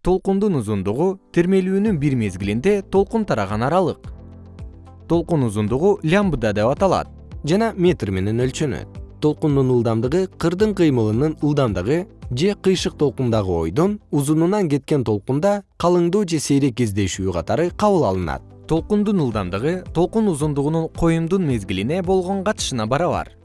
толкундун узундугу термелүүнүн бир мезгилинде толкун тараган аралык. Толкун узундугу лямбда деп аталат жана метр менен өлчөнөт. Толкундун ылдамдыгы кырдын кыймылынын ылдамдыгы же кыйшык толкундагы ойдун узунунан кеткен толкунда калыңдуу же сейрек кездешүү катары кабыл алынат. Толкундун ылдамдыгы толкун узундугунун коюмдун мезгилине болгон катышына барабар.